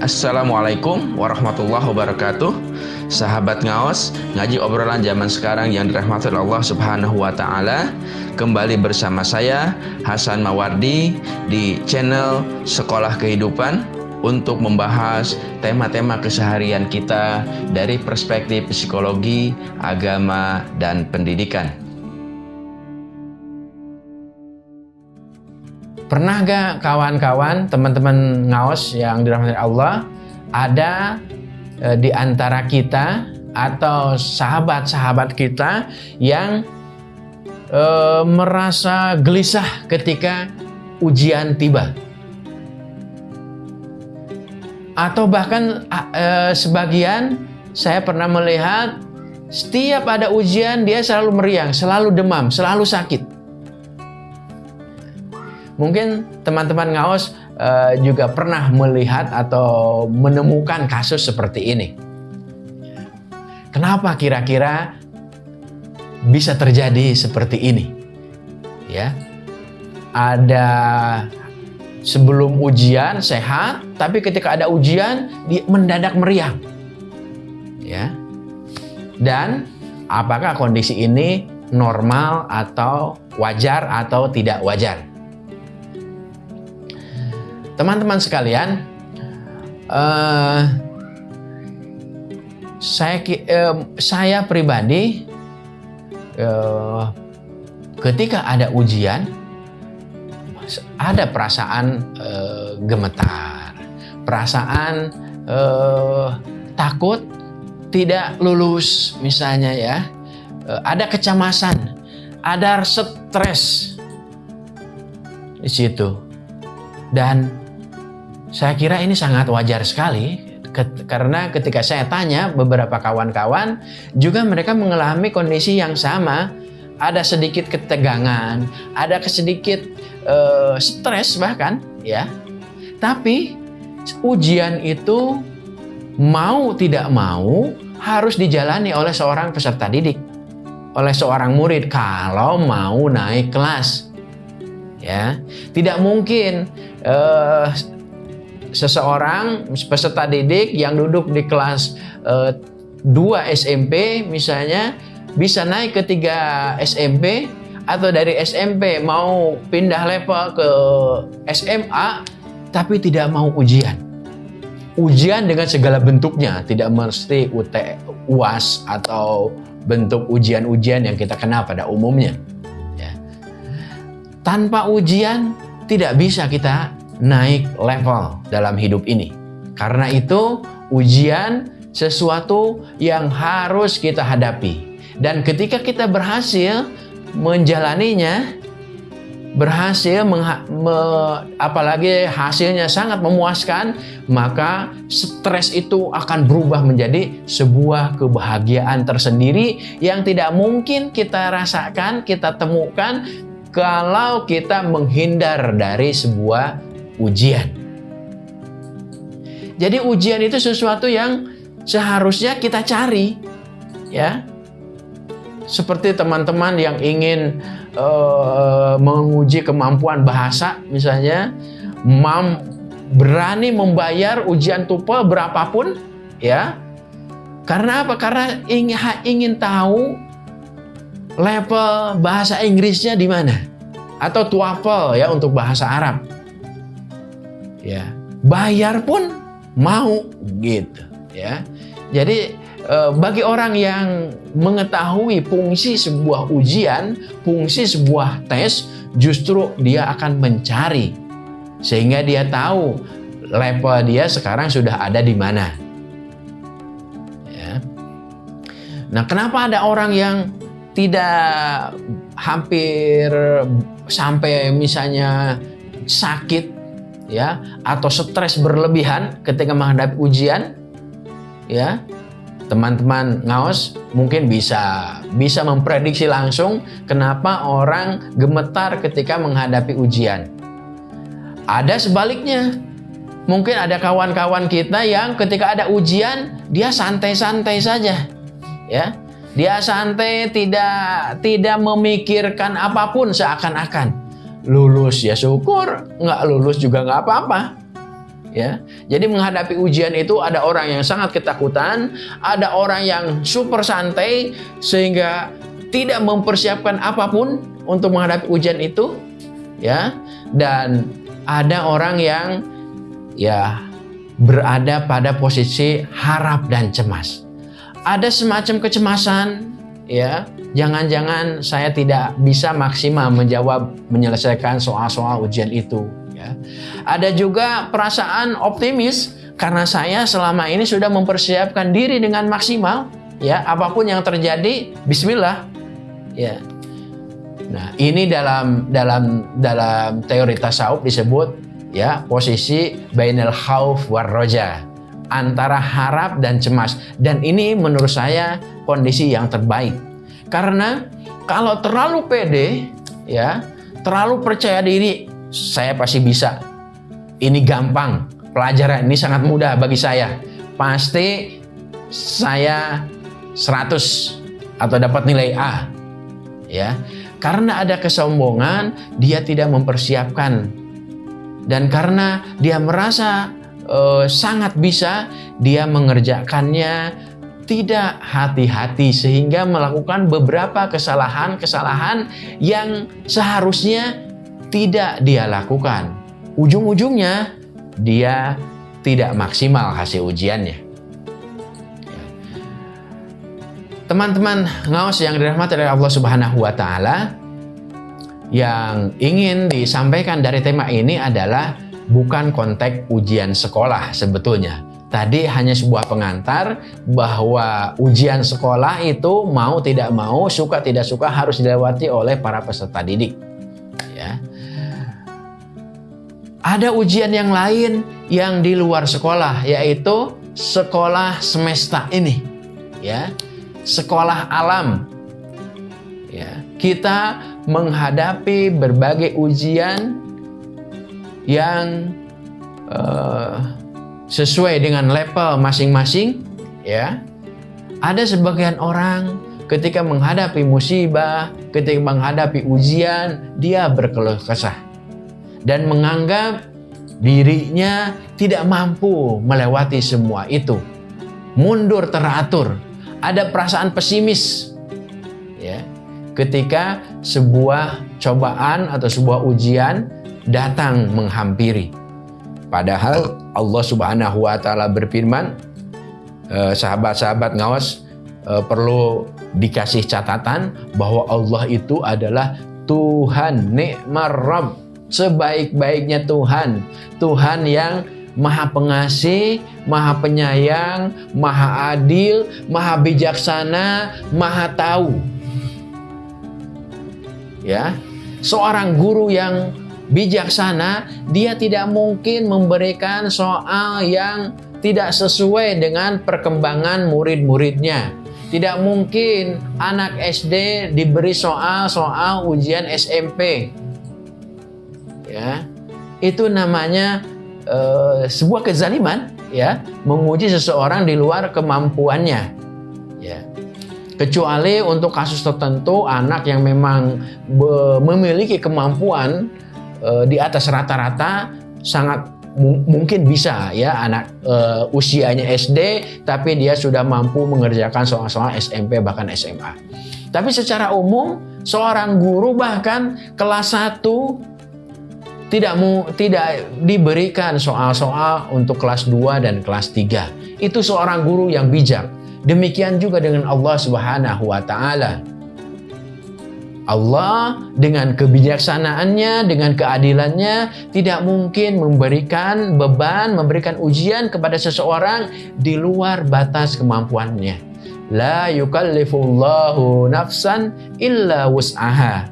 Assalamualaikum warahmatullahi wabarakatuh. Sahabat ngaos Ngaji obrolan zaman sekarang yang dirahmati Allah subhanahu wa ta'ala Kembali bersama saya Hasan Mawardi Di channel Sekolah Kehidupan Untuk membahas tema-tema keseharian kita Dari perspektif psikologi, agama, dan pendidikan Pernah gak kawan-kawan, teman-teman ngaos yang dirahmati Allah, ada e, di antara kita atau sahabat-sahabat kita yang e, merasa gelisah ketika ujian tiba? Atau bahkan e, sebagian saya pernah melihat setiap ada ujian dia selalu meriang, selalu demam, selalu sakit. Mungkin teman-teman ngaos uh, juga pernah melihat atau menemukan kasus seperti ini. Kenapa kira-kira bisa terjadi seperti ini? Ya. Ada sebelum ujian sehat, tapi ketika ada ujian dia mendadak meriang. Ya. Dan apakah kondisi ini normal atau wajar atau tidak wajar? Teman-teman sekalian, uh, saya uh, saya pribadi uh, ketika ada ujian ada perasaan uh, gemetar, perasaan uh, takut tidak lulus misalnya ya, uh, ada kecemasan, ada stres di situ. Dan saya kira ini sangat wajar sekali. Karena ketika saya tanya beberapa kawan-kawan juga mereka mengalami kondisi yang sama. Ada sedikit ketegangan ada sedikit uh, stres bahkan ya. Tapi ujian itu mau tidak mau harus dijalani oleh seorang peserta didik. Oleh seorang murid kalau mau naik kelas ya. Tidak mungkin uh, seseorang peserta didik yang duduk di kelas uh, 2 SMP misalnya bisa naik ke 3 SMP atau dari SMP mau pindah level ke SMA tapi tidak mau ujian. Ujian dengan segala bentuknya, tidak mesti UT, UAS atau bentuk ujian-ujian yang kita kenal pada umumnya. Ya. Tanpa ujian tidak bisa kita naik level dalam hidup ini. Karena itu ujian sesuatu yang harus kita hadapi. Dan ketika kita berhasil menjalaninya, berhasil me, apalagi hasilnya sangat memuaskan, maka stres itu akan berubah menjadi sebuah kebahagiaan tersendiri yang tidak mungkin kita rasakan, kita temukan kalau kita menghindar dari sebuah ujian. Jadi ujian itu sesuatu yang seharusnya kita cari, ya. Seperti teman-teman yang ingin uh, menguji kemampuan bahasa, misalnya, mam berani membayar ujian TOEFL berapapun, ya. Karena apa? Karena ingin, ingin tahu level bahasa Inggrisnya di mana, atau TOEFL ya untuk bahasa Arab ya. Bayar pun mau gitu ya. Jadi eh, bagi orang yang mengetahui fungsi sebuah ujian fungsi sebuah tes justru dia akan mencari. Sehingga dia tahu level dia sekarang sudah ada di mana. Ya. Nah kenapa ada orang yang tidak hampir sampai misalnya sakit ya atau stres berlebihan ketika menghadapi ujian ya. Teman-teman ngaos mungkin bisa bisa memprediksi langsung kenapa orang gemetar ketika menghadapi ujian. Ada sebaliknya. Mungkin ada kawan-kawan kita yang ketika ada ujian dia santai-santai saja ya. Dia santai tidak tidak memikirkan apa pun seakan-akan lulus ya syukur, nggak lulus juga nggak apa-apa. ya. Jadi menghadapi ujian itu ada orang yang sangat ketakutan, ada orang yang super santai sehingga tidak mempersiapkan apa pun untuk menghadapi ujian itu, ya. Dan ada orang yang ya berada pada posisi harap dan cemas. Ada semacam kecemasan, ya. Jangan-jangan saya tidak bisa maksimal menjawab menyelesaikan soal-soal ujian itu Ya. Ada juga perasaan optimis karena saya selama ini sudah mempersiapkan diri dengan maksimal. Ya, apa pun yang terjadi, Bismillah. Ya. Nah, ini dalam dalam dalam teori tasawuf disebut ya posisi bainal khauf war roja antara harap dan cemas dan ini menurut saya kondisi yang terbaik karena kalau terlalu pede ya terlalu percaya diri saya pasti bisa. Ini gampang, pelajaran ini sangat mudah bagi saya. Pasti saya 100 atau dapat nilai A. Ya. Karena ada kesombongan, dia tidak mempersiapkan. Dan karena dia merasa uh, sangat bisa, dia mengerjakannya tidak hati-hati sehingga melakukan beberapa kesalahan-kesalahan yang seharusnya tidak dia lakukan. Ujung-ujungnya dia tidak maksimal hasil ujiannya. Teman-teman ngawas yang dirahmati oleh Allah Subhanahu wa taala, yang ingin disampaikan dari tema ini adalah bukan konteks ujian sekolah sebetulnya. Tadi hanya sebuah pengantar bahwa ujian sekolah itu mau tidak mau, suka tidak suka harus dilewati oleh para peserta didik. Ya. Ada ujian yang lain yang di luar sekolah yaitu sekolah semesta ini ya. Sekolah alam. Ya, kita menghadapi berbagai ujian yang uh, sesuai dengan level masing-masing ya. Ada sebagian orang ketika menghadapi musibah, ketika menghadapi ujian, dia berkeluh kesah dan menganggap dirinya tidak mampu melewati semua itu. Mundur teratur, ada perasaan pesimis. Ya. Ketika sebuah cobaan atau sebuah ujian datang menghampiri. Padahal Allah Subhanahu wa taala berfirman, eh, sahabat-sahabat ngawas eh, perlu dikasih catatan bahwa Allah itu adalah Tuhan nikmar sebaik-baiknya Tuhan. Tuhan yang Maha Pengasih, Maha Penyayang, Maha Adil, Maha Bijaksana, Maha Tahu. Ya. Seorang guru yang bijaksana, dia tidak mungkin memberikan soal yang tidak sesuai dengan perkembangan murid-muridnya. Tidak mungkin anak SD diberi soal-soal ujian SMP ya itu namanya uh, sebuah kezaliman ya menguji seseorang di luar kemampuannya ya kecuali untuk kasus tertentu anak yang memang memiliki kemampuan uh, di atas rata-rata sangat mungkin bisa ya anak uh, usianya SD tapi dia sudah mampu mengerjakan soal-soal SMP bahkan SMA. Tapi secara umum seorang guru bahkan kelas 1 tidak mu, tidak diberikan soal-soal untuk kelas 2 dan kelas 3. Itu seorang guru yang bijak. Demikian juga dengan Allah Subhanahu wa taala. Allah dengan kebijaksanaannya, dengan keadilannya tidak mungkin memberikan beban, memberikan ujian kepada seseorang di luar batas kemampuannya. La yukallifullahu nafsan illa wus'aha.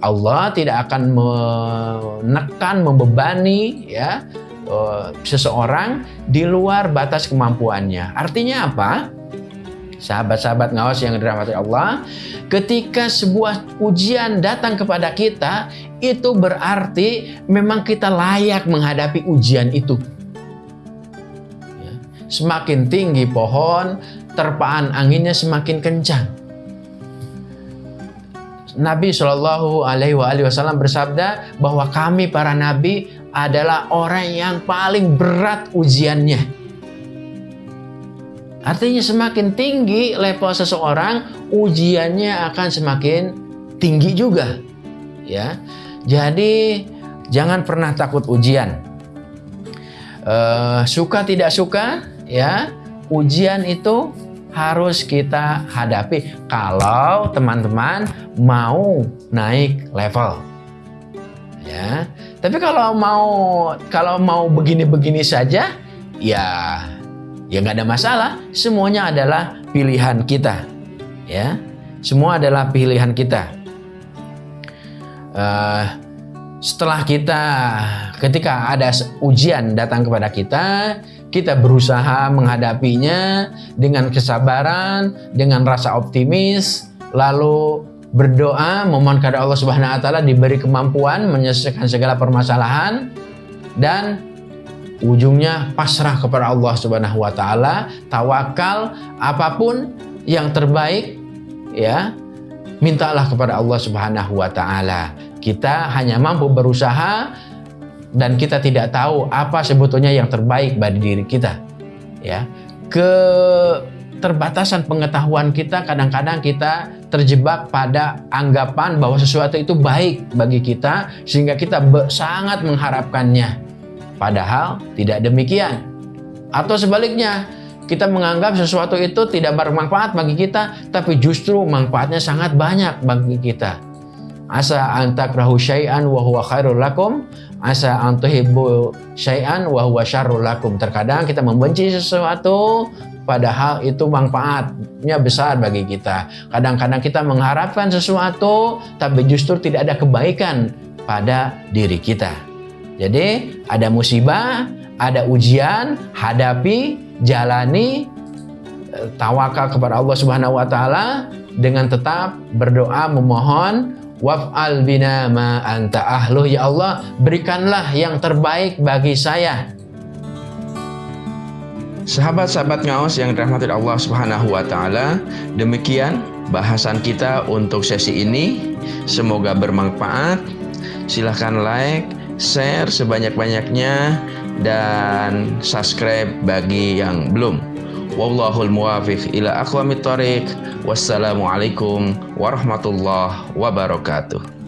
Allah tidak akan menekan, membebani ya eh, seseorang di luar batas kemampuannya. Artinya apa? Sahabat-sahabat ngawas yang dirahmati Allah, ketika sebuah ujian datang kepada kita, itu berarti memang kita layak menghadapi ujian itu. Ya. Semakin tinggi pohon, terpaan anginnya semakin kencang. Nabi Shallallahu Alaihi Wasallam bersabda bahwa kami para nabi adalah orang yang paling berat ujiannya. Artinya semakin tinggi level seseorang, ujiannya akan semakin tinggi juga. Ya. Jadi jangan pernah takut ujian. Uh, suka tidak suka, ya, ujian itu harus kita hadapi kalau teman-teman mau naik level. Ya. Tapi kalau mau kalau mau begini-begini saja, ya ya nggak ada masalah. Semuanya adalah pilihan kita, ya. Semua adalah pilihan kita. Uh, setelah kita, ketika ada ujian datang kepada kita, kita berusaha menghadapinya dengan kesabaran, dengan rasa optimis, lalu berdoa memohon kepada Allah Subhanahu wa taala diberi kemampuan menyelesaikan segala permasalahan dan ujungnya pasrah kepada Allah Subhanahu wa taala, tawakal apa pun yang terbaik ya. Mintalah kepada Allah Subhanahu wa taala. Kita hanya mampu berusaha dan kita tidak tahu apa sebetulnya yang terbaik bagi diri kita. Ya. Ke terbatasan pengetahuan kita kadang-kadang kita terjebak pada anggapan bahwa sesuatu itu baik bagi kita sehingga kita sangat mengharapkannya Padahal tidak demikian. Atau sebaliknya, kita menganggap sesuatu itu tidak bermanfaat bagi kita, tapi justru manfaatnya sangat banyak bagi kita. Asa antakrahu syai'an wa huwa khairul lakum, asa antuhibbu syai'an wa huwa syarrul lakum. Terkadang kita membenci sesuatu padahal itu manfaatnya besar bagi kita. Kadang-kadang kita mengharapkan sesuatu tapi justru tidak ada kebaikan pada diri kita. Jadi ada musibah, ada ujian, hadapi, jalani, eh, tawakal kepada Allah Subhanahu wa taala dengan tetap berdoa memohon waf'al bina ma anta ahluh ya Allah berikanlah yang terbaik bagi saya Sahabat-sahabat ngaos yang dirahmati Allah Subhanahu wa taala, demikian bahasan kita untuk sesi ini. Semoga bermanfaat. Silahkan like, share sebanyak-banyaknya dan subscribe bagi yang belum. Wallahul muwafiq ila aqwamit thoriq. Wassalamualaikum warahmatullahi wabarakatuh.